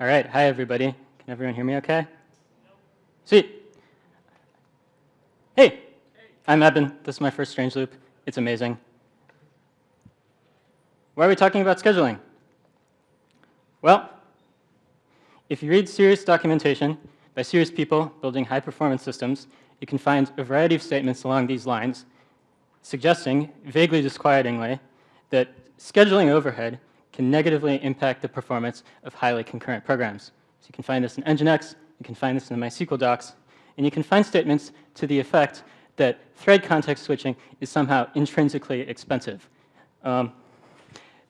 All right, hi everybody. Can everyone hear me okay? Sweet. Hey, I'm Eben. This is my first Strange Loop. It's amazing. Why are we talking about scheduling? Well, if you read serious documentation by serious people building high-performance systems, you can find a variety of statements along these lines suggesting, vaguely disquietingly, that scheduling overhead can negatively impact the performance of highly concurrent programs. So you can find this in Nginx, you can find this in the MySQL docs, and you can find statements to the effect that thread context switching is somehow intrinsically expensive. Um,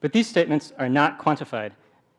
but these statements are not quantified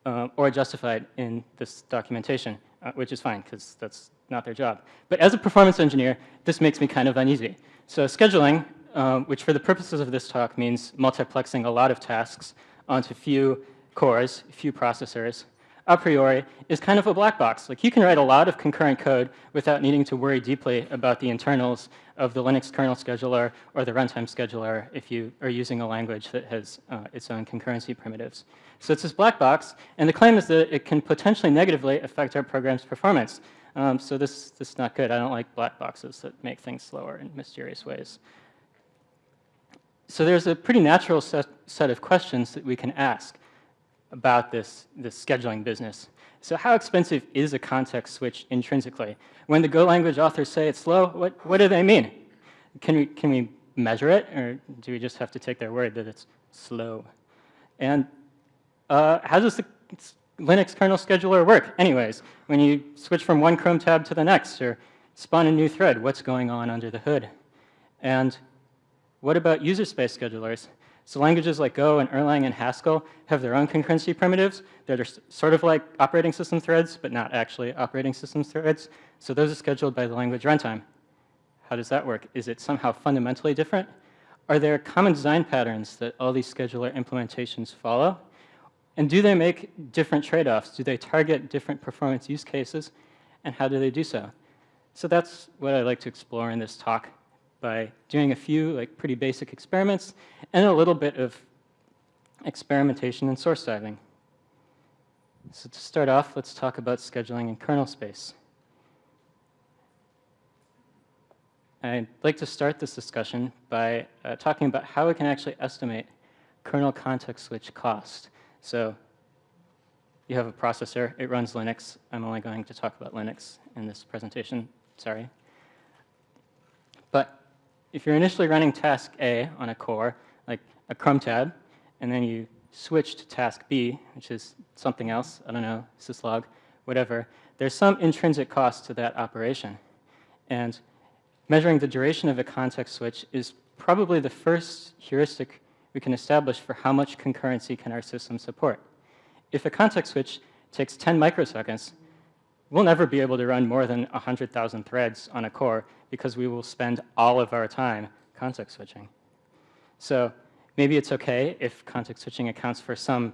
uh, or justified in this documentation, uh, which is fine because that's not their job. But as a performance engineer, this makes me kind of uneasy. So scheduling, um, which for the purposes of this talk means multiplexing a lot of tasks onto few cores, few processors, a priori is kind of a black box. Like you can write a lot of concurrent code without needing to worry deeply about the internals of the Linux kernel scheduler or the runtime scheduler if you are using a language that has uh, its own concurrency primitives. So it's this black box, and the claim is that it can potentially negatively affect our program's performance. Um, so this, this is not good. I don't like black boxes that make things slower in mysterious ways. So there's a pretty natural set, set of questions that we can ask about this, this scheduling business. So how expensive is a context switch intrinsically? When the Go language authors say it's slow, what, what do they mean? Can we, can we measure it, or do we just have to take their word that it's slow? And uh, how does the Linux kernel scheduler work anyways? When you switch from one Chrome tab to the next, or spawn a new thread, what's going on under the hood? And what about user space schedulers? So languages like Go and Erlang and Haskell have their own concurrency primitives that are sort of like operating system threads, but not actually operating system threads. So those are scheduled by the language runtime. How does that work? Is it somehow fundamentally different? Are there common design patterns that all these scheduler implementations follow? And do they make different trade-offs? Do they target different performance use cases? And how do they do so? So that's what I'd like to explore in this talk by doing a few like pretty basic experiments and a little bit of experimentation and source diving. So to start off, let's talk about scheduling in kernel space. I'd like to start this discussion by uh, talking about how we can actually estimate kernel context switch cost. So you have a processor, it runs Linux. I'm only going to talk about Linux in this presentation, sorry. But if you're initially running task A on a core, like a Chrome tab, and then you switch to task B, which is something else, I don't know, syslog, whatever, there's some intrinsic cost to that operation. And measuring the duration of a context switch is probably the first heuristic we can establish for how much concurrency can our system support. If a context switch takes 10 microseconds, we'll never be able to run more than 100,000 threads on a core because we will spend all of our time context switching. So maybe it's okay if context switching accounts for some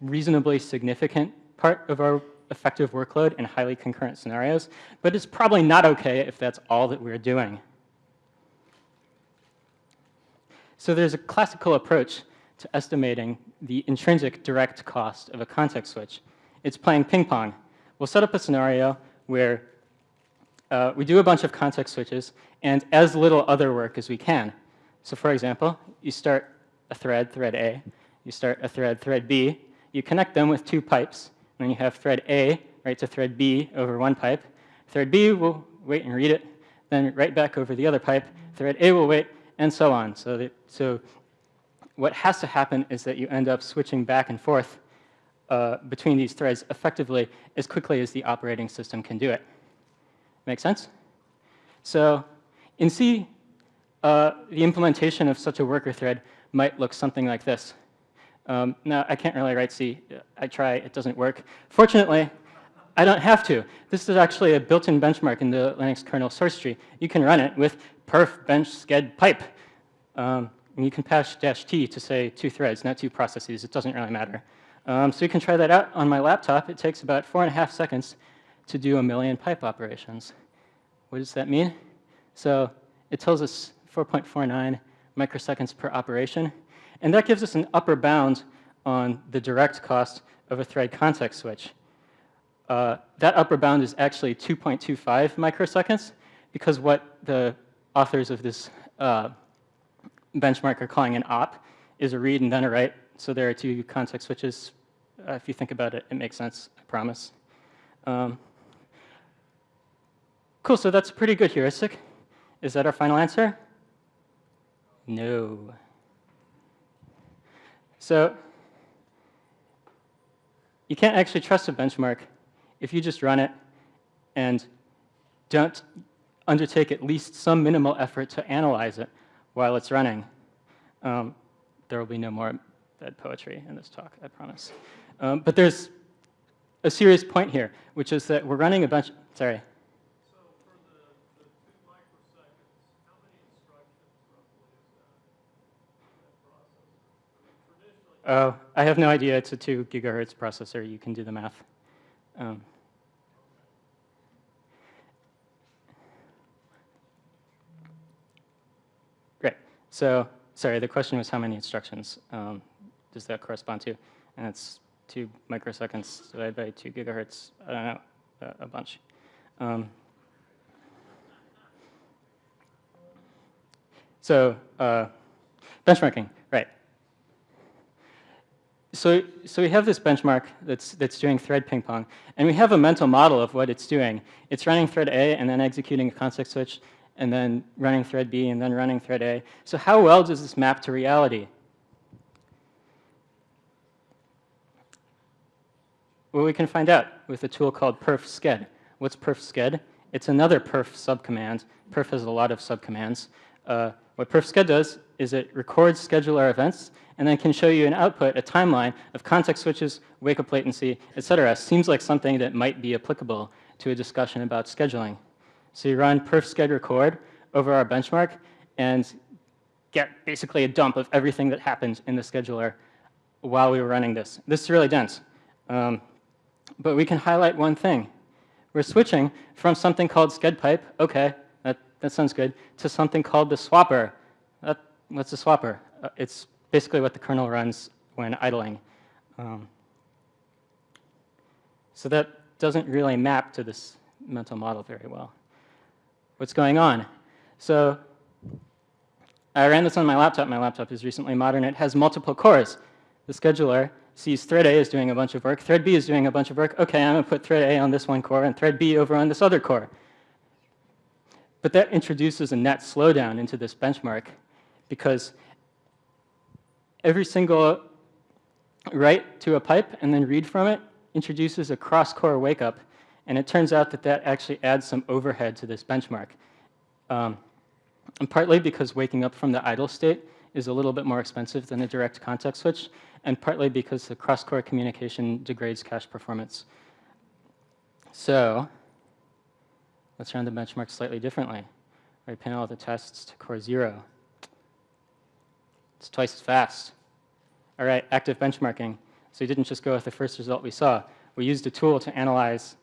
reasonably significant part of our effective workload in highly concurrent scenarios, but it's probably not okay if that's all that we're doing. So there's a classical approach to estimating the intrinsic direct cost of a context switch. It's playing ping pong we'll set up a scenario where uh, we do a bunch of context switches and as little other work as we can. So for example, you start a thread, thread A, you start a thread, thread B, you connect them with two pipes, and then you have thread A write to thread B over one pipe. Thread B will wait and read it, then write back over the other pipe. Thread A will wait, and so on. So, so what has to happen is that you end up switching back and forth uh, between these threads effectively as quickly as the operating system can do it. Make sense? So in C, uh, the implementation of such a worker thread might look something like this. Um, now, I can't really write C. I try, it doesn't work. Fortunately, I don't have to. This is actually a built-in benchmark in the Linux kernel source tree. You can run it with perf bench sched pipe. Um, and you can pass dash T to say two threads, not two processes. It doesn't really matter. Um, so you can try that out on my laptop. It takes about four and a half seconds to do a million pipe operations. What does that mean? So it tells us 4.49 microseconds per operation. And that gives us an upper bound on the direct cost of a thread context switch. uh, that upper bound is actually 2.25 microseconds because what the authors of this uh, benchmark are calling an op is a read and then a write. So there are two context switches. Uh, if you think about it, it makes sense, I promise. Um, cool, so that's a pretty good heuristic. Is that our final answer? No. So you can't actually trust a benchmark if you just run it and don't undertake at least some minimal effort to analyze it while it's running. Um, there will be no more bad poetry in this talk, I promise. Um, but there's a serious point here, which is that we're running a bunch, sorry. So for the, the two microseconds, how many instructions roughly processor? I I have no idea. It's a 2 gigahertz processor. You can do the math. Um, great. So, sorry, the question was how many instructions um, does that correspond to? And it's 2 microseconds divided by 2 gigahertz. I don't know, a, a bunch. Um, so, uh, benchmarking, right. So, so we have this benchmark that's, that's doing thread ping pong, and we have a mental model of what it's doing. It's running thread A and then executing a context switch, and then running thread B and then running thread A. So how well does this map to reality? Well, we can find out with a tool called perf_sched. What's perf_sched? It's another perf subcommand. Perf has a lot of subcommands. Uh, what perf_sched does is it records scheduler events and then can show you an output, a timeline of context switches, wake-up latency, et cetera. Seems like something that might be applicable to a discussion about scheduling. So you run perf_sched record over our benchmark and get basically a dump of everything that happened in the scheduler while we were running this. This is really dense. Um, but we can highlight one thing. We're switching from something called sched_pipe, okay, that, sounds good, to something called the swapper. That, what's a swapper? Uh, it's basically what the kernel runs when idling. Um, so that doesn't really map to this mental model very well. What's going on? So I ran this on my laptop. My laptop is recently modern. It has multiple cores. The scheduler sees thread A is doing a bunch of work, thread B is doing a bunch of work. Okay, I'm going to put thread A on this one core and thread B over on this other core. But that introduces a net slowdown into this benchmark because every single write to a pipe and then read from it introduces a cross-core wake-up. And it turns out that that actually adds some overhead to this benchmark. Um, and partly because waking up from the idle state is a little bit more expensive than a direct context switch, and partly because the cross-core communication degrades cache performance. So let's run the benchmark slightly differently. Pin all the tests to core 0. It's twice as fast. All right, active benchmarking. So we didn't just go with the first result we saw. We used a tool to analyze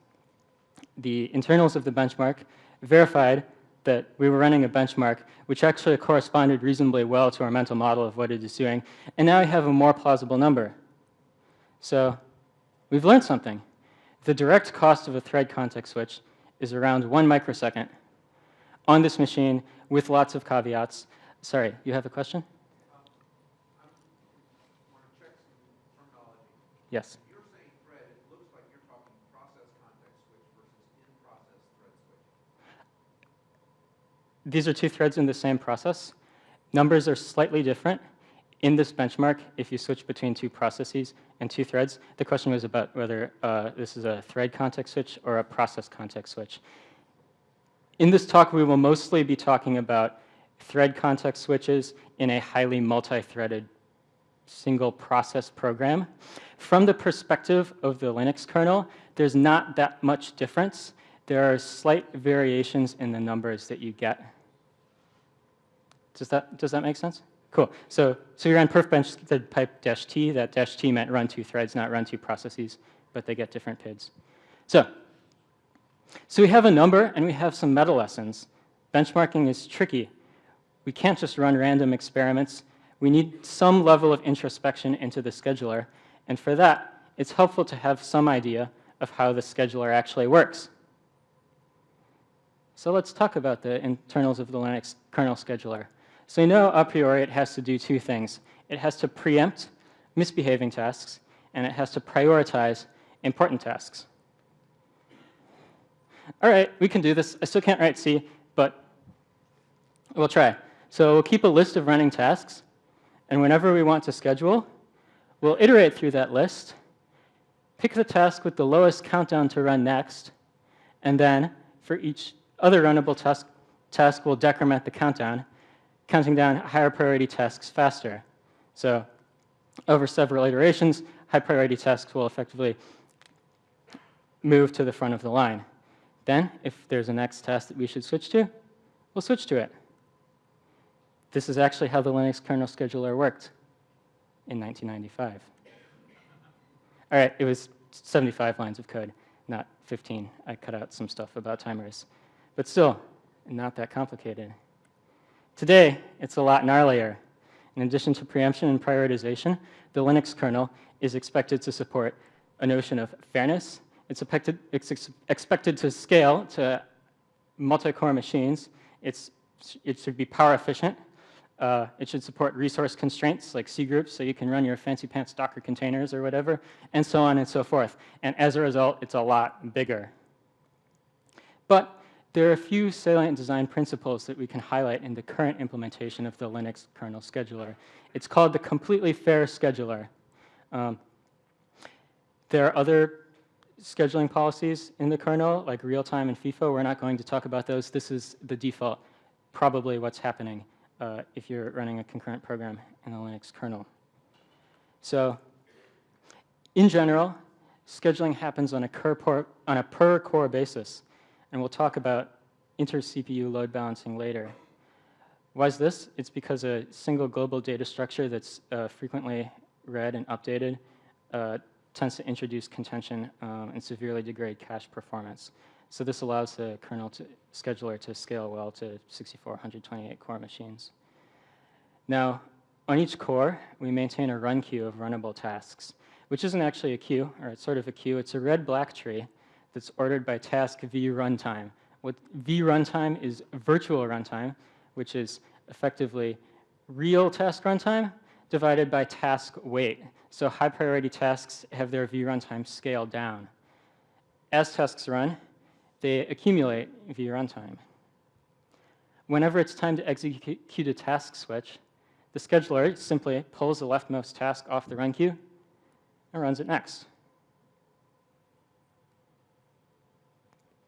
the internals of the benchmark, verified that we were running a benchmark which actually corresponded reasonably well to our mental model of what it is doing, and now we have a more plausible number. So we've learned something. The direct cost of a thread context switch is around one microsecond on this machine with lots of caveats. Sorry, you have a question? Yes. You're saying thread, it looks like you're talking process context switch versus in-process thread switch. These are two threads in the same process. Numbers are slightly different. In this benchmark, if you switch between two processes and two threads, the question was about whether uh, this is a thread context switch or a process context switch. In this talk, we will mostly be talking about thread context switches in a highly multi-threaded single process program. From the perspective of the Linux kernel, there's not that much difference. There are slight variations in the numbers that you get. Does that, does that make sense? Cool. So, so you're on perfbench the pipe dash t. That dash t meant run two threads, not run two processes, but they get different PIDs. So, so we have a number and we have some meta lessons. Benchmarking is tricky. We can't just run random experiments. We need some level of introspection into the scheduler. And for that, it's helpful to have some idea of how the scheduler actually works. So let's talk about the internals of the Linux kernel scheduler. So you know a priori it has to do two things. It has to preempt misbehaving tasks, and it has to prioritize important tasks. All right, we can do this. I still can't write C, but we'll try. So we'll keep a list of running tasks, and whenever we want to schedule, we'll iterate through that list, pick the task with the lowest countdown to run next, and then for each other runnable task, task we'll decrement the countdown, counting down higher priority tasks faster. So over several iterations, high priority tasks will effectively move to the front of the line. Then, if there's a next task that we should switch to, we'll switch to it. This is actually how the Linux kernel scheduler worked in 1995. All right, it was 75 lines of code, not 15. I cut out some stuff about timers. But still, not that complicated. Today, it's a lot gnarlier. In addition to preemption and prioritization, the Linux kernel is expected to support a notion of fairness. It's expected, it's ex expected to scale to multi-core machines. It's, it should be power efficient. Uh, it should support resource constraints like C groups, so you can run your fancy pants Docker containers or whatever, and so on and so forth. And as a result, it's a lot bigger. But there are a few salient design principles that we can highlight in the current implementation of the Linux kernel scheduler. It's called the completely fair scheduler. Um, there are other scheduling policies in the kernel, like real-time and FIFO. We're not going to talk about those. This is the default, probably what's happening uh, if you're running a concurrent program in the Linux kernel. So in general, scheduling happens on a, on a per core basis. And we'll talk about inter-CPU load balancing later. Why is this? It's because a single global data structure that's uh, frequently read and updated uh, tends to introduce contention um, and severely degrade cache performance. So this allows the kernel to, scheduler to scale well to 64, 128 core machines. Now, on each core, we maintain a run queue of runnable tasks, which isn't actually a queue, or it's sort of a queue. It's a red-black tree that's ordered by task v runtime. What v runtime is virtual runtime, which is effectively real task runtime divided by task weight. So high priority tasks have their v runtime scaled down. As tasks run, they accumulate v runtime. Whenever it's time to execute a task switch, the scheduler simply pulls the leftmost task off the run queue and runs it next.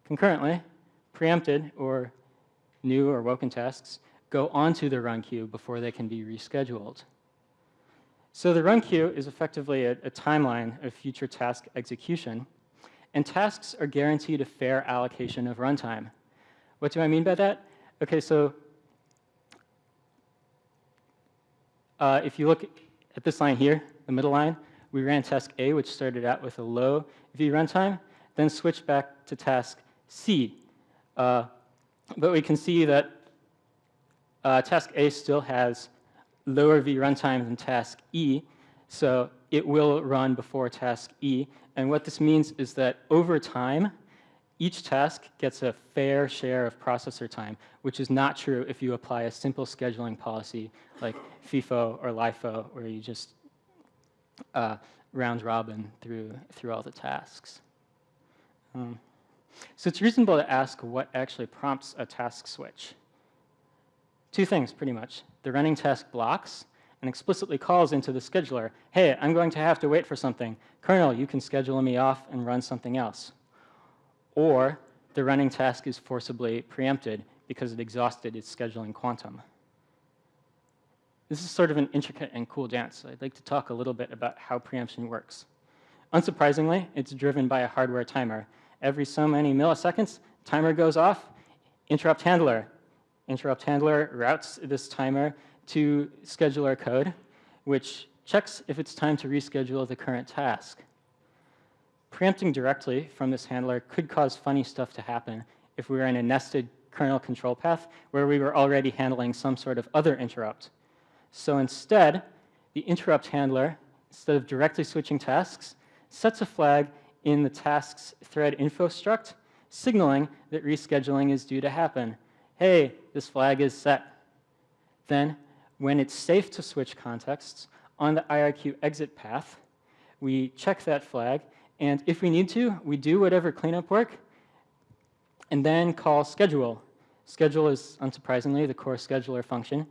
Concurrently, preempted or new or woken tasks go onto the run queue before they can be rescheduled. So the run queue is effectively a, a, timeline of future task execution, and tasks are guaranteed a fair allocation of runtime. What do I mean by that? Okay, so uh, if you look at this line here, the middle line, we ran task A, which started out with a low V runtime, then switched back to task C. Uh, but we can see that uh, task A still has lower V runtime than task E, so it will run before task E. And what this means is that over time, each task gets a fair share of processor time, which is not true if you apply a simple scheduling policy like FIFO or LIFO, where you just uh, round robin through, through all the tasks. Um, so it's reasonable to ask what actually prompts a task switch. Two things, pretty much. The running task blocks and explicitly calls into the scheduler, hey, I'm going to have to wait for something. Kernel, you can schedule me off and run something else. Or the running task is forcibly preempted because it exhausted its scheduling quantum. This is sort of an intricate and cool dance. I'd like to talk a little bit about how preemption works. Unsurprisingly, it's driven by a hardware timer every so many milliseconds, timer goes off, interrupt handler. Interrupt handler routes this timer to scheduler code, which checks if it's time to reschedule the current task. Preempting directly from this handler could cause funny stuff to happen if we were in a nested kernel control path where we were already handling some sort of other interrupt. So instead, the interrupt handler, instead of directly switching tasks, sets a flag in the tasks thread info struct, signaling that rescheduling is due to happen. Hey, this flag is set. Then, when it's safe to switch contexts, on the IRQ exit path, we check that flag, and if we need to, we do whatever cleanup work, and then call schedule. Schedule is, unsurprisingly, the core scheduler function.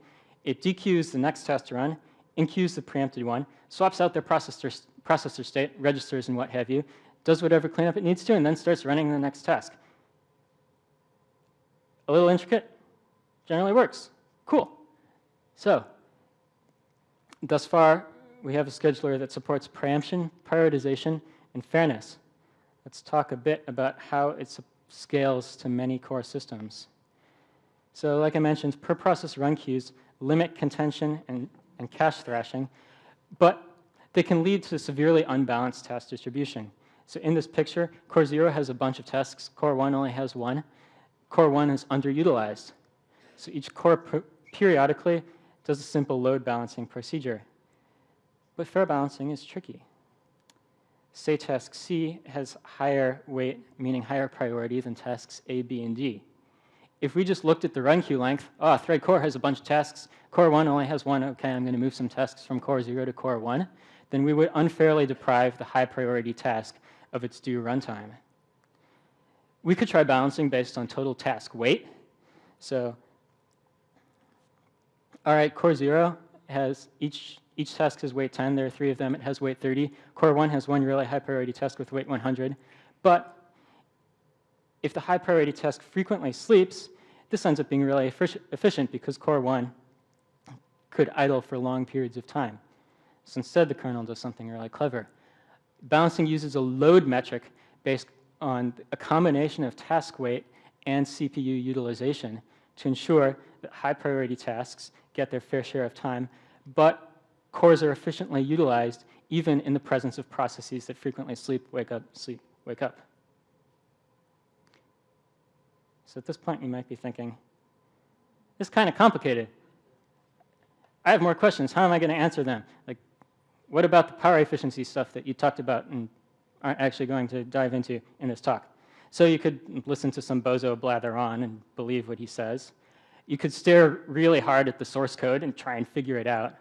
It dequeues the next test to run, enqueues the preempted one, swaps out their processor, processor state, registers and what have you, does whatever cleanup it needs to, and then starts running the next task. A little intricate, generally works. Cool. So, thus far, we have a scheduler that supports preemption, prioritization, and fairness. Let's talk a bit about how it scales to many core systems. So like I mentioned, per process run queues limit contention and, and cache thrashing, but they can lead to severely unbalanced task distribution. So in this picture, Core 0 has a bunch of tasks, Core 1 only has one. Core 1 is underutilized. So each core periodically does a simple load balancing procedure. But fair balancing is tricky. Say task C has higher weight, meaning higher priority than tasks A, B, and D. If we just looked at the run queue length, ah, oh, thread core has a bunch of tasks, core 1 only has one, okay, I'm going to move some tasks from core 0 to core 1, then we would unfairly deprive the high priority task of its due runtime. We could try balancing based on total task weight. So, all right, core 0 has each each task has weight 10. There are three of them. It has weight 30. Core 1 has one really high priority task with weight 100. But if the high priority task frequently sleeps, this ends up being really efficient because Core 1 could idle for long periods of time. So instead, the kernel does something really clever. Balancing uses a load metric based on a combination of task weight and CPU utilization to ensure that high priority tasks get their fair share of time, but cores are efficiently utilized even in the presence of processes that frequently sleep, wake up, sleep, wake up. So at this point, you might be thinking, this is kind of complicated. I have more questions. How am I going to answer them? Like, what about the power efficiency stuff that you talked about and aren't actually going to dive into in this talk? So you could listen to some bozo blather on and believe what he says. You could stare really hard at the source code and try and figure it out.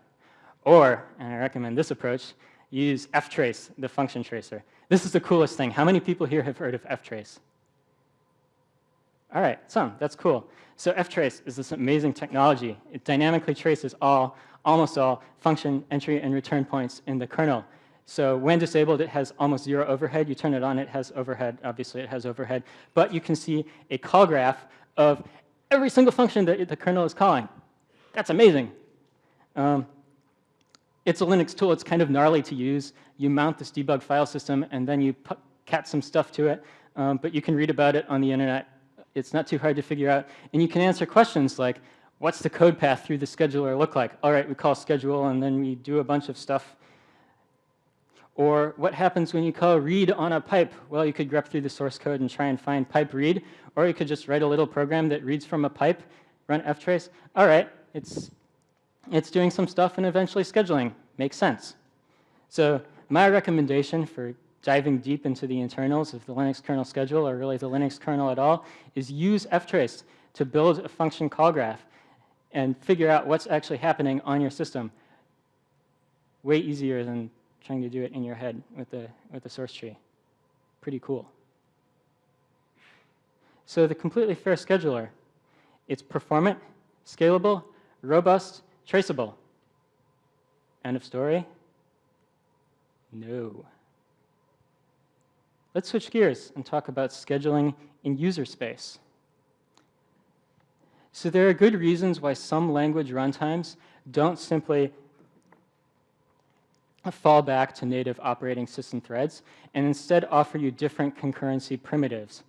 Or, and I recommend this approach, use ftrace, the function tracer. This is the coolest thing. How many people here have heard of ftrace? All right, some, that's cool. So ftrace is this amazing technology. It dynamically traces all, almost all function entry and return points in the kernel. So when disabled, it has almost zero overhead. You turn it on, it has overhead. Obviously, it has overhead. But you can see a call graph of every single function that the kernel is calling. That's amazing. Um, it's a Linux tool. It's kind of gnarly to use. You mount this debug file system, and then you put, cat some stuff to it. Um, but you can read about it on the internet. It's not too hard to figure out. And you can answer questions like, what's the code path through the scheduler look like? All right, we call schedule, and then we do a bunch of stuff. Or what happens when you call read on a pipe? Well, you could grep through the source code and try and find pipe read, or you could just write a little program that reads from a pipe, run ftrace. All right, it's it's doing some stuff and eventually scheduling. Makes sense. So my recommendation for diving deep into the internals of the Linux kernel schedule, or really the Linux kernel at all, is use ftrace to build a function call graph and figure out what's actually happening on your system. Way easier than trying to do it in your head with the, with the source tree. Pretty cool. So the completely fair scheduler, it's performant, scalable, robust, Traceable. End of story? No. Let's switch gears and talk about scheduling in user space. So there are good reasons why some language runtimes don't simply fall back to native operating system threads and instead offer you different concurrency primitives.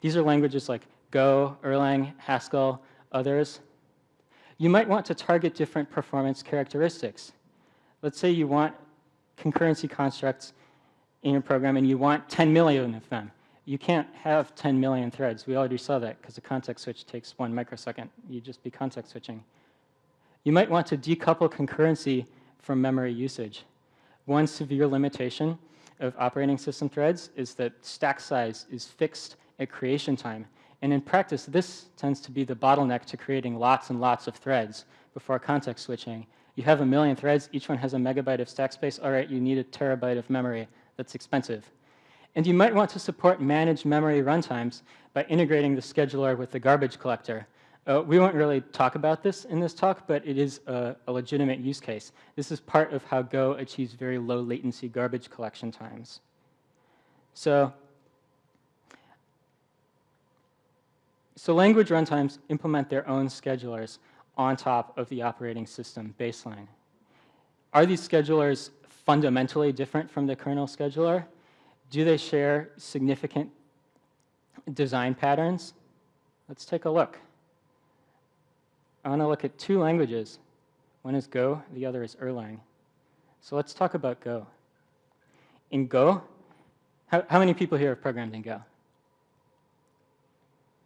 These are languages like Go, Erlang, Haskell, others you might want to target different performance characteristics. Let's say you want concurrency constructs in your program and you want 10 million of them. You can't have 10 million threads. We already saw that because a context switch takes one microsecond. you'd just be context switching. You might want to decouple concurrency from memory usage. One severe limitation of operating system threads is that stack size is fixed at creation time. And in practice, this tends to be the bottleneck to creating lots and lots of threads before context switching. You have a million threads, each one has a megabyte of stack space. All right, you need a terabyte of memory. That's expensive. And you might want to support managed memory runtimes by integrating the scheduler with the garbage collector. Uh, we won't really talk about this in this talk, but it is a, a legitimate use case. This is part of how Go achieves very low latency garbage collection times. So, so language runtimes implement their own schedulers on top of the operating system baseline. Are these schedulers fundamentally different from the kernel scheduler? Do they share significant design patterns? Let's take a look. I want to look at two languages. One is Go, the other is Erlang. So let's talk about Go. In Go, how, how many people here have programmed in Go?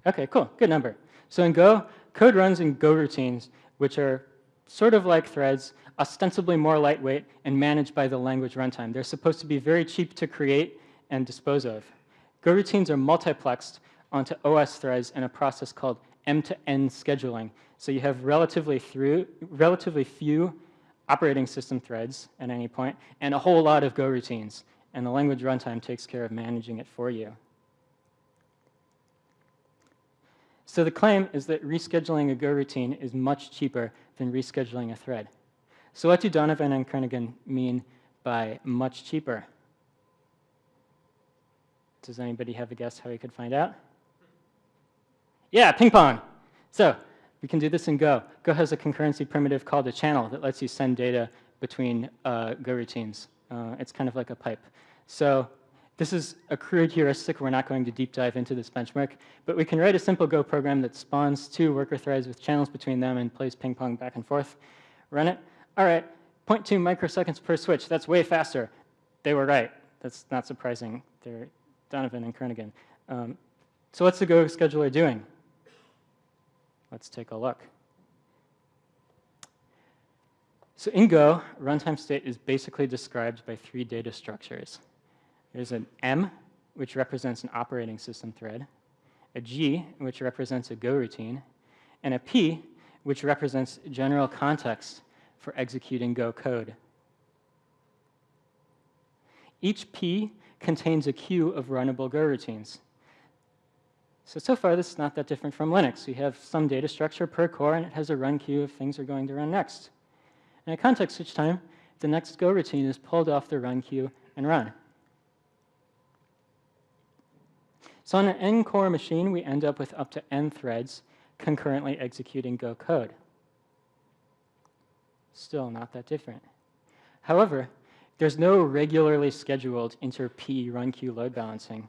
Okay, cool, good number. So in Go, code runs in Go routines, which are sort of like threads, ostensibly more lightweight and managed by the language runtime. They're supposed to be very cheap to create and dispose of. Go routines are multiplexed onto OS threads in a process called M-to-N scheduling. So you have relatively, through, relatively few operating system threads at any point and a whole lot of Go routines. And the language runtime takes care of managing it for you. So the claim is that rescheduling a Go routine is much cheaper than rescheduling a thread. So what do Donovan and Kernighan mean by much cheaper? Does anybody have a guess how we could find out? Yeah, ping pong. So we can do this in Go. Go has a concurrency primitive called a channel that lets you send data between uh, Go routines. Uh, it's kind of like a pipe. So this is a crude heuristic. We're not going to deep dive into this benchmark. But we can write a simple Go program that spawns two worker threads with channels between them and plays ping pong back and forth. Run it. All right, 0.2 microseconds per switch. That's way faster. They were right. That's not surprising. They're Donovan and Kernighan. Um, so what's the Go scheduler doing? Let's take a look. So in Go, runtime state is basically described by three data structures. There's an M, which represents an operating system thread, a G, which represents a Go routine, and a P, which represents general context for executing Go code. Each P contains a queue of runnable Go routines. So, so far this is not that different from Linux. We have some data structure per core and it has a run queue if things are going to run next. And at context switch time, the next Go routine is pulled off the run queue and run. So on an n-core machine, we end up with up to n threads concurrently executing Go code. Still not that different. However, there's no regularly scheduled inter-P run queue load balancing.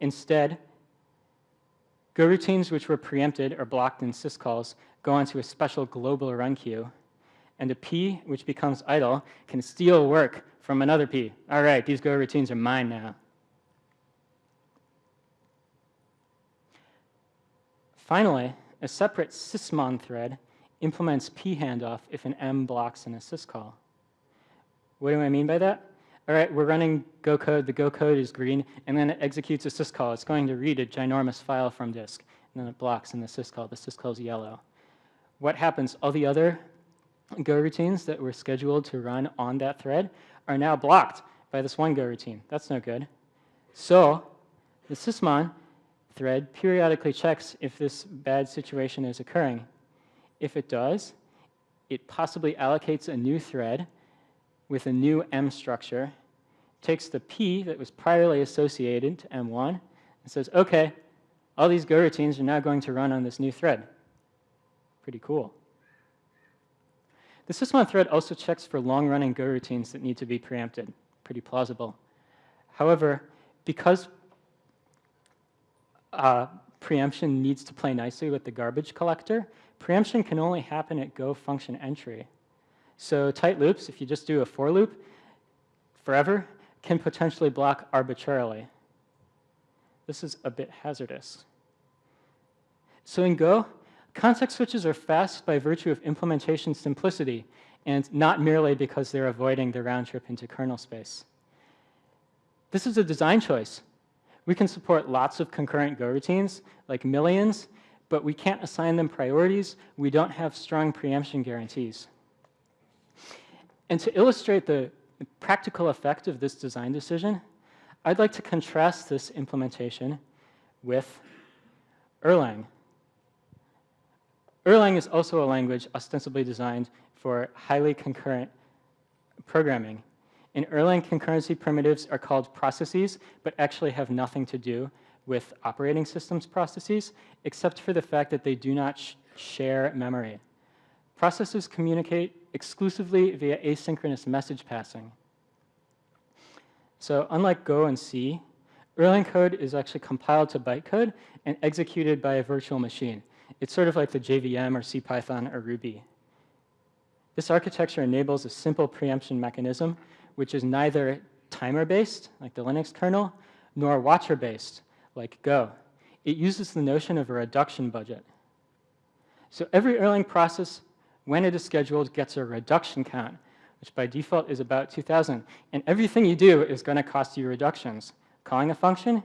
Instead, Go routines which were preempted or blocked in syscalls go onto a special global run queue, and a P which becomes idle can steal work from another P. All right, these Go routines are mine now. Finally, a separate sysmon thread implements P handoff if an M blocks in a syscall. What do I mean by that? All right, we're running Go code. The Go code is green, and then it executes a syscall. It's going to read a ginormous file from disk, and then it blocks in the syscall. The syscall is yellow. What happens? All the other Go routines that were scheduled to run on that thread are now blocked by this one Go routine. That's no good. So the sysmon thread periodically checks if this bad situation is occurring. If it does, it possibly allocates a new thread with a new M structure, takes the P that was priorly associated to M1 and says, okay, all these Go routines are now going to run on this new thread. Pretty cool. The sysmon thread also checks for long-running Go routines that need to be preempted. Pretty plausible. However, because uh, preemption needs to play nicely with the garbage collector, preemption can only happen at Go function entry. So tight loops, if you just do a for loop forever, can potentially block arbitrarily. This is a bit hazardous. So in Go, context switches are fast by virtue of implementation simplicity and not merely because they're avoiding the round trip into kernel space. This is a design choice. We can support lots of concurrent Go routines, like millions, but we can't assign them priorities. We don't have strong preemption guarantees. And to illustrate the practical effect of this design decision, I'd like to contrast this implementation with Erlang. Erlang is also a language ostensibly designed for highly concurrent programming. In Erlang, concurrency primitives are called processes, but actually have nothing to do with operating systems processes, except for the fact that they do not sh share memory. Processes communicate exclusively via asynchronous message passing. So unlike Go and C, Erlang code is actually compiled to bytecode and executed by a virtual machine. It's sort of like the JVM or CPython or Ruby. This architecture enables a simple preemption mechanism, which is neither timer-based, like the Linux kernel, nor watcher-based, like Go. It uses the notion of a reduction budget. So every Erlang process, when it is scheduled, gets a reduction count, which by default is about 2,000. And everything you do is going to cost you reductions. Calling a function,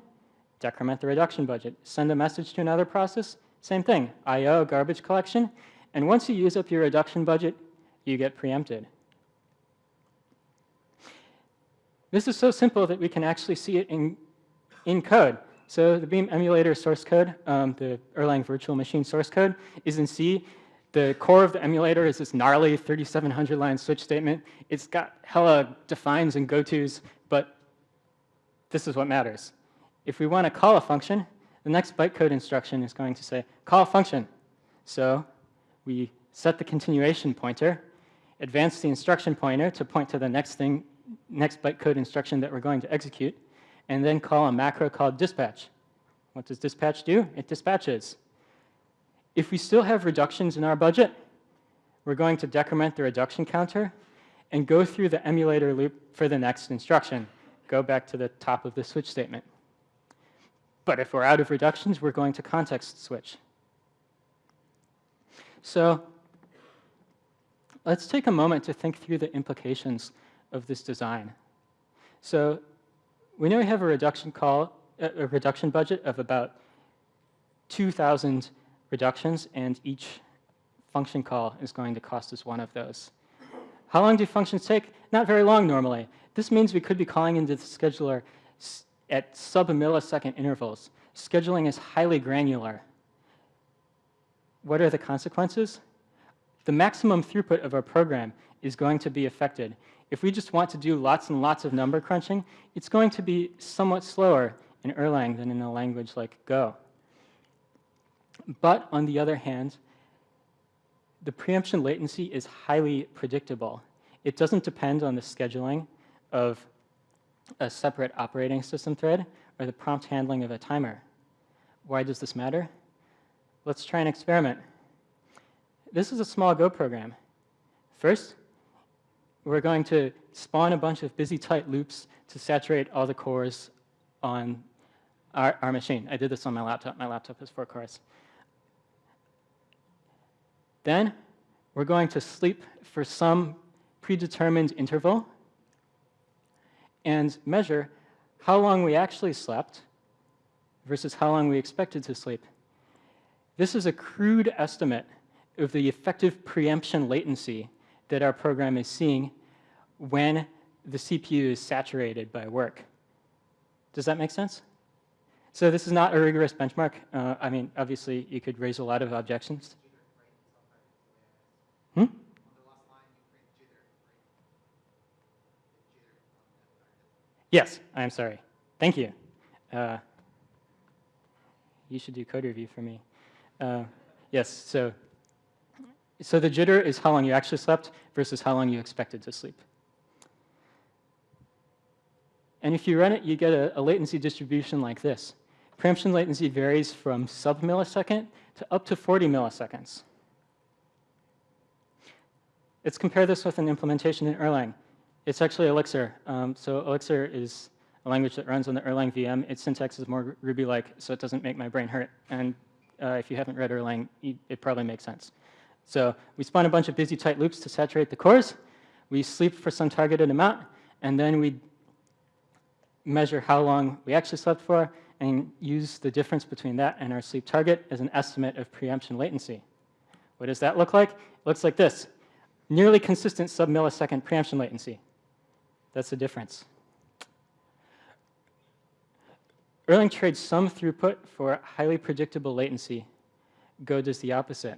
decrement the reduction budget. Send a message to another process, same thing, I.O., garbage collection. And once you use up your reduction budget, you get preempted. This is so simple that we can actually see it in, in code. So the Beam emulator source code, um, the Erlang virtual machine source code, is in C. The core of the emulator is this gnarly 3,700 line switch statement. It's got hella defines and go-tos, but this is what matters. If we want to call a function, the next bytecode instruction is going to say, call function. So we set the continuation pointer, advance the instruction pointer to point to the next thing, next bytecode instruction that we're going to execute, and then call a macro called dispatch. What does dispatch do? It dispatches. If we still have reductions in our budget, we're going to decrement the reduction counter and go through the emulator loop for the next instruction. Go back to the top of the switch statement. But if we're out of reductions, we're going to context switch. So let's take a moment to think through the implications of this design. So we know we have a reduction call, a reduction budget of about 2,000 reductions, and each function call is going to cost us one of those. How long do functions take? Not very long normally. This means we could be calling into the scheduler at sub-millisecond intervals. Scheduling is highly granular. What are the consequences? The maximum throughput of our program is going to be affected. If we just want to do lots and lots of number crunching, it's going to be somewhat slower in Erlang than in a language like Go. But on the other hand, the preemption latency is highly predictable. It doesn't depend on the scheduling of a separate operating system thread or the prompt handling of a timer. Why does this matter? Let's try an experiment. This is a small Go program. First, we're going to spawn a bunch of busy tight loops to saturate all the cores on our, our machine. I did this on my laptop. My laptop has four cores. Then we're going to sleep for some predetermined interval and measure how long we actually slept versus how long we expected to sleep. This is a crude estimate of the effective preemption latency that our program is seeing when the CPU is saturated by work. Does that make sense? So this is not a rigorous benchmark. Uh, I mean, obviously, you could raise a lot of objections. Hmm? Yes, I'm sorry. Thank you. Uh, you should do code review for me. Uh, yes, so, so the jitter is how long you actually slept versus how long you expected to sleep. And if you run it, you get a, a latency distribution like this. Preemption latency varies from sub-millisecond to up to 40 milliseconds. Let's compare this with an implementation in Erlang. It's actually Elixir. Um, so Elixir is a language that runs on the Erlang VM. Its syntax is more Ruby-like, so it doesn't make my brain hurt. And uh, if you haven't read Erlang, it probably makes sense. So we spawn a bunch of busy tight loops to saturate the cores. We sleep for some targeted amount, and then we measure how long we actually slept for and use the difference between that and our sleep target as an estimate of preemption latency. What does that look like? It looks like this. Nearly consistent sub-millisecond preemption latency. That's the difference. Erlang trades some throughput for highly predictable latency. Go does the opposite.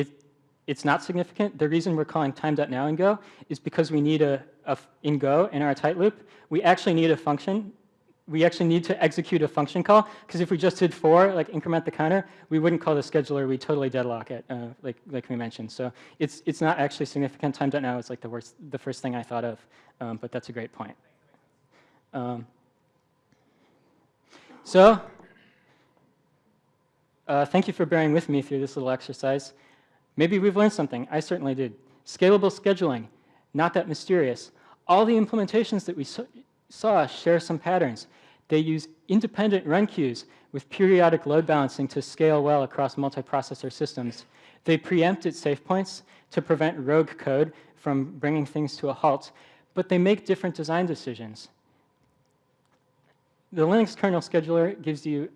it, it's not significant. The reason we're calling time.now in Go is because we need a in Go, in our tight loop, we actually need a function. We actually need to execute a function call, because if we just did for, like increment the counter, we wouldn't call the scheduler, we totally deadlock it, uh, like, like we mentioned. So it's, it's not actually significant. Time.now is like the, worst, the first thing I thought of, um, but that's a great point. Um, so uh, thank you for bearing with me through this little exercise. Maybe we've learned something. I certainly did. Scalable scheduling, not that mysterious. All the implementations that we saw share some patterns. They use independent run queues with periodic load balancing to scale well across multiprocessor systems. They preempt at safe points to prevent rogue code from bringing things to a halt, but they make different design decisions. The Linux kernel scheduler gives you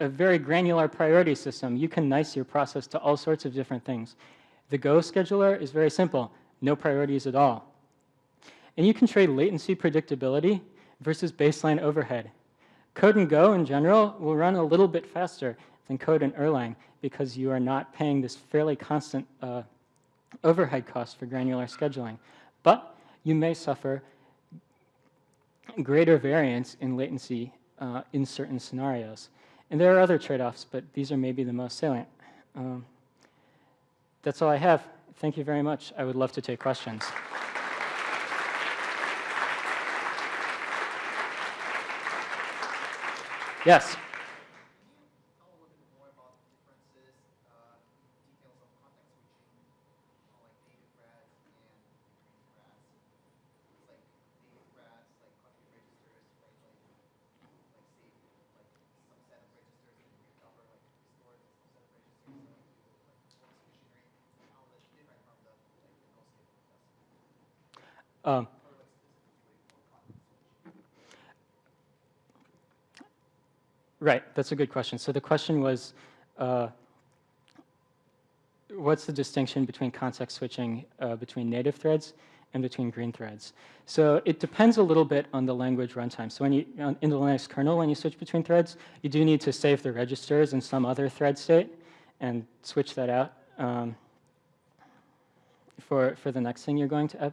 a very granular priority system. You can nice your process to all sorts of different things. The Go scheduler is very simple, no priorities at all. And you can trade latency predictability versus baseline overhead. Code in Go in general will run a little bit faster than code in Erlang because you are not paying this fairly constant uh, overhead cost for granular scheduling. But you may suffer greater variance in latency uh, in certain scenarios. And there are other trade-offs, but these are maybe the most salient. Um, that's all I have. Thank you very much. I would love to take questions. Yes. Can you tell a little bit more about the differences, uh, details of context switching, on like native threads and green threads? It's like native threads, like config registers, right? Like, like save like some set of registers and recover like restore some set of registers so like you like performance machinery. How that's different from the like the no skip process. Um. Right, that's a good question. So the question was, uh, what's the distinction between context switching uh, between native threads and between green threads? So it depends a little bit on the language runtime. So when you, in the Linux kernel, when you switch between threads, you do need to save the registers in some other thread state and switch that out um, for, for the next thing you're going to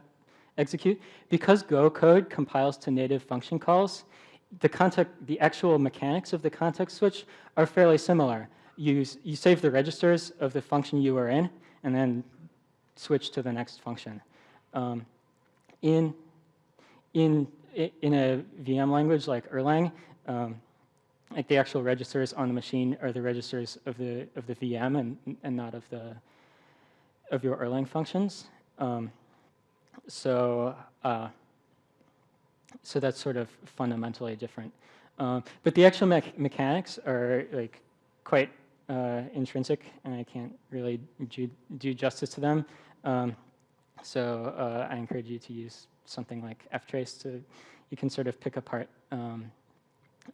execute. Because Go code compiles to native function calls, the context, the actual mechanics of the context switch are fairly similar. You, you save the registers of the function you are in, and then switch to the next function. Um, in, in, in a VM language like Erlang, um, like the actual registers on the machine are the registers of the, of the VM and, and not of, the, of your Erlang functions. Um, so uh, so that's sort of fundamentally different. Um, but the actual mech mechanics are like quite uh, intrinsic, and I can't really do, do justice to them. Um, so uh, I encourage you to use something like ftrace to, you can sort of pick apart um,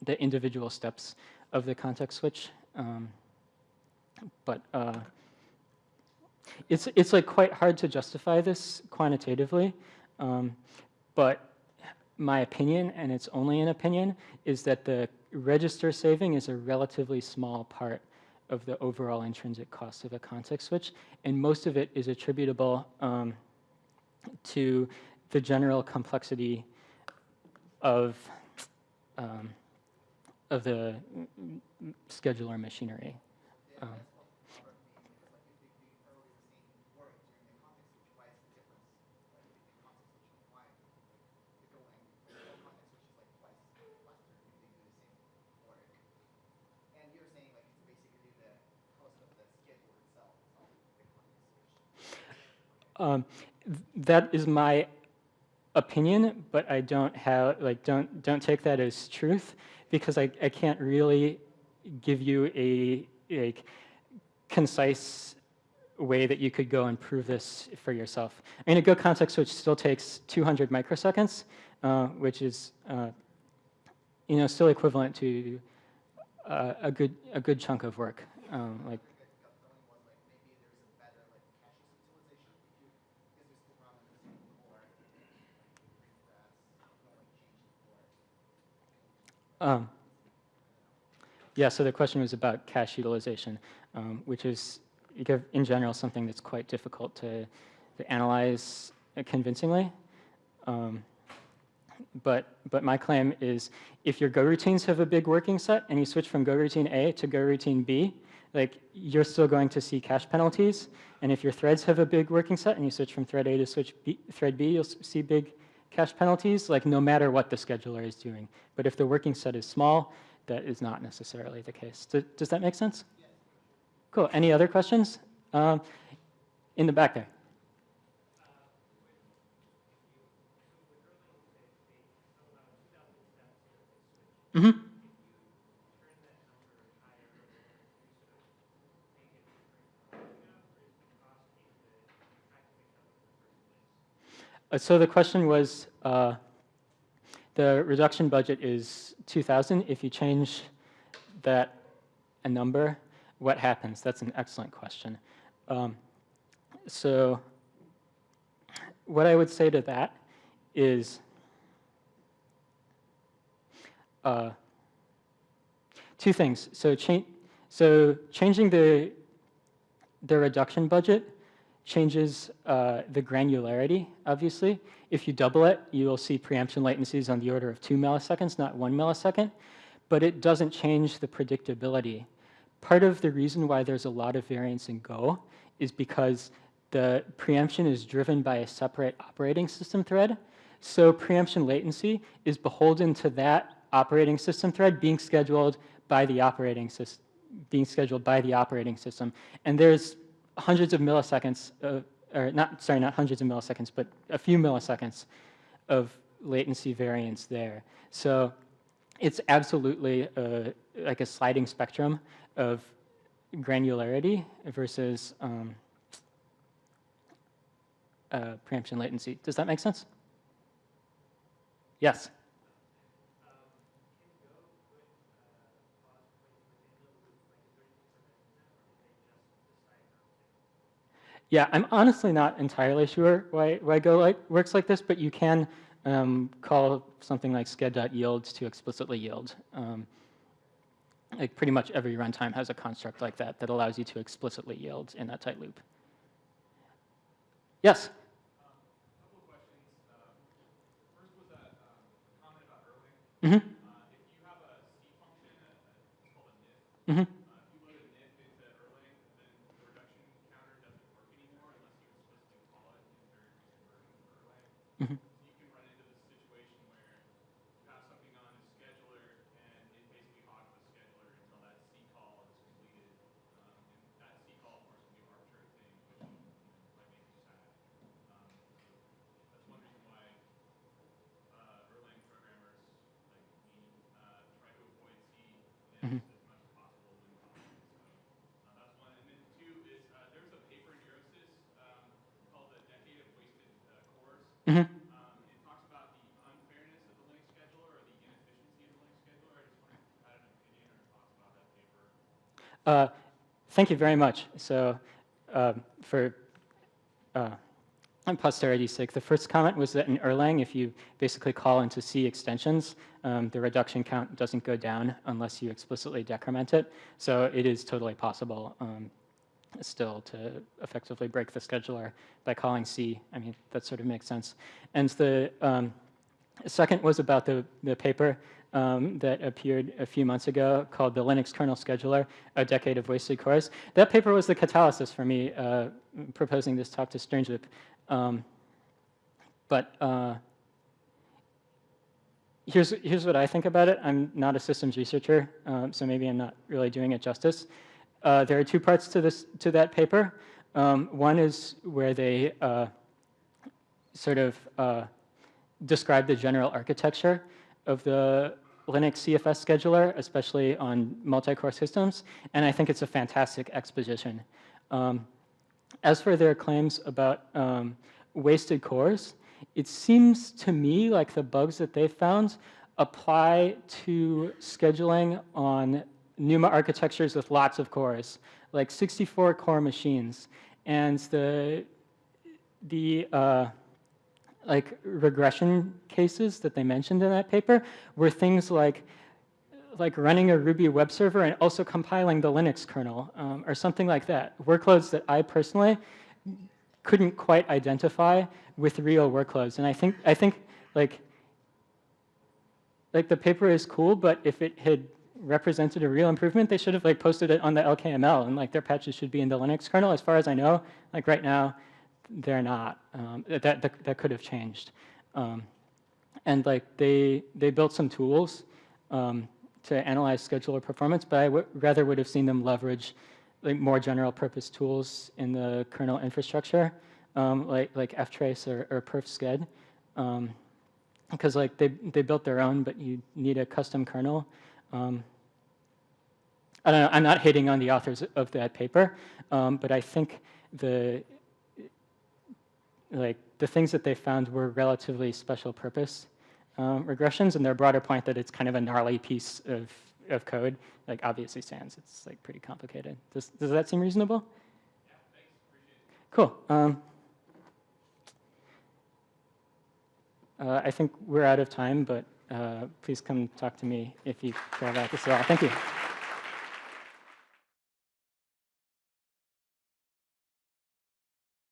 the individual steps of the context switch. Um, but uh, it's, it's like quite hard to justify this quantitatively. Um, but my opinion, and it's only an opinion, is that the register saving is a relatively small part of the overall intrinsic cost of a context switch, and most of it is attributable um, to the general complexity of um, of the scheduler machinery. Um, that's what bothered me because like if the, the earlier scene worked during the context switch, why is the difference like between context switching and why like the going like, the context switching Um, th- that is my opinion, but I don't have like don't don't take that as truth because I, I can't really give you a like concise way that you could go and prove this for yourself. I mean, a Go context switch still takes 200 microseconds, uh, which is uh, you know still equivalent to uh, a good a good chunk of work. Um, like The feeling was like maybe there's a better like cache utilization if you because you're still running the same core, like green grass, you don't like change the core. Um, yeah, so the question was about cache utilization, um, which is, in general, something that's quite difficult to, to analyze convincingly. Um, but, but my claim is if your Go routines have a big working set and you switch from Go routine A to Go routine B, like you're still going to see cache penalties. And if your threads have a big working set and you switch from thread A to switch B, thread B, you'll see big cache penalties, like no matter what the scheduler is doing. But if the working set is small, that is not necessarily the case. Does, does that make sense? Cool. Any other questions? Um, in the back there. Mm-hmm. So the question was, uh, the reduction budget is 2,000. If you change that a number, what happens? That's an excellent question. Um, so what I would say to that is uh, two things. So, cha- so changing the the reduction budget changes uh, the granularity, obviously. If you double it, you'll see preemption latencies on the order of two milliseconds, not one millisecond, but it doesn't change the predictability. Part of the reason why there's a lot of variance in Go is because the preemption is driven by a separate operating system thread. So preemption latency is beholden to that operating system thread being scheduled by the operating system being scheduled by the operating system. And there's hundreds of milliseconds, of, or not, sorry, not hundreds of milliseconds, but a few milliseconds of latency variance there. So it's absolutely a, like a sliding spectrum of granularity versus um, uh, preemption latency. Does that make sense? Yes. Yeah, I'm honestly not entirely sure why, why Go like, works like this, but you can um, call something like sched.yield to explicitly yield. Um, like pretty much every runtime has a construct like that that allows you to explicitly yield in that tight loop. Yes? Couple of questions. Um, First was that um, comment about Erlang. Mm-hmm. Uh, If you have a C function, uh, it's called a NIF, Mm-hmm. uh, if you load a NIF into Erlang, then the reduction counter doesn't work anymore unless you explicitly call it in very recent versions of Erlang. Mhm. So you can run into this situation where you have something on a scheduler and it basically hogs the scheduler until that C call is completed. Um, and that C call, of course, can do arbitrary things, which you know, might make you sad. Um, so that's one reason why uh, Erlang programmers like me uh, try to avoid C Mhm. as much as possible when possible. So uh, that's one. And then two is uh, there was a paper in Eurosys um, called "The Decade of Wasted uh, Cores." Mm-hmm. Um, it talks about the unfairness of the Linux scheduler or the inefficiency of the Linux scheduler. I just wondered if you had an opinion or thoughts about that paper. Uh, thank you very much. So um, for uh, posterity's sake, the first comment was that in Erlang, if you basically call into C extensions, um, the reduction count doesn't go down unless you explicitly decrement it. So it is totally possible um, still to effectively break the scheduler by calling C. I mean, that sort of makes sense. And the um, second was about the, the paper um, that appeared a few months ago called The Linux Kernel Scheduler, A Decade of Wasted Cores. That paper was the catalyst for me uh, proposing this talk to Strangeloop. Um, but uh, here's, here's what I think about it. I'm not a systems researcher, um, so maybe I'm not really doing it justice. Uh, there are two parts to, this, to that paper. Um, one is where they uh, sort of uh, describe the general architecture of the Linux CFS scheduler, especially on multi-core systems, and I think it's a fantastic exposition. Um, as for their claims about um, wasted cores, it seems to me like the bugs that they found apply to scheduling on NUMA architectures with lots of cores, like 64 core machines. And the, the uh, like regression cases that they mentioned in that paper were things like like running a Ruby web server and also compiling the Linux kernel um, or something like that. Workloads that I personally couldn't quite identify with real workloads. And I think, I think like, like the paper is cool, but if it had represented a real improvement, they should have like posted it on the LKML and like their patches should be in the Linux kernel. As far as I know, like right now, they're not. Um, that, that, that could have changed. Um, and like they, they built some tools um, to analyze scheduler performance, but I rather would have seen them leverage like more general purpose tools in the kernel infrastructure, um, like like ftrace or, or perfsched, um, because like they they built their own, but you need a custom kernel. Um, I don't know. I'm not hating on the authors of that paper, um, but I think the like the things that they found were relatively special purpose um, regressions, and their broader point that it's kind of a gnarly piece of, of code, like obviously stands. It's like pretty complicated. Does, does that seem reasonable? Yeah, thanks. Appreciate it. Cool. Um, uh, I think we're out of time, but uh, please come talk to me if you care about this at all. Thank you.